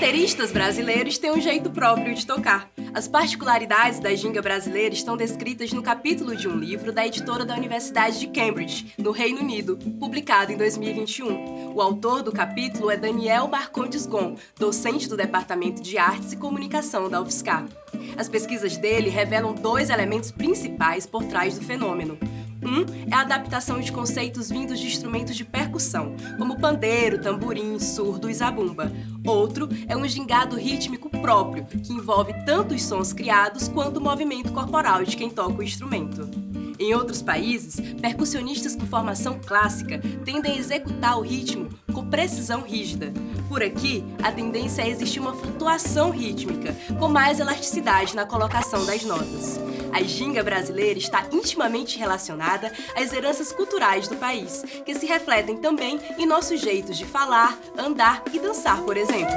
bateristas brasileiros têm um jeito próprio de tocar. As particularidades da ginga brasileira estão descritas no capítulo de um livro da editora da Universidade de Cambridge, no Reino Unido, publicado em 2021. O autor do capítulo é Daniel Marcondes Gon, docente do Departamento de Artes e Comunicação da UFSCar. As pesquisas dele revelam dois elementos principais por trás do fenômeno. Um é a adaptação de conceitos vindos de instrumentos de percussão, como pandeiro, tamborim, surdo e zabumba. Outro é um gingado rítmico próprio, que envolve tanto os sons criados quanto o movimento corporal de quem toca o instrumento. Em outros países, percussionistas com formação clássica tendem a executar o ritmo com precisão rígida. Por aqui, a tendência é existir uma flutuação rítmica, com mais elasticidade na colocação das notas. A ginga brasileira está intimamente relacionada às heranças culturais do país, que se refletem também em nossos jeitos de falar, andar e dançar, por exemplo.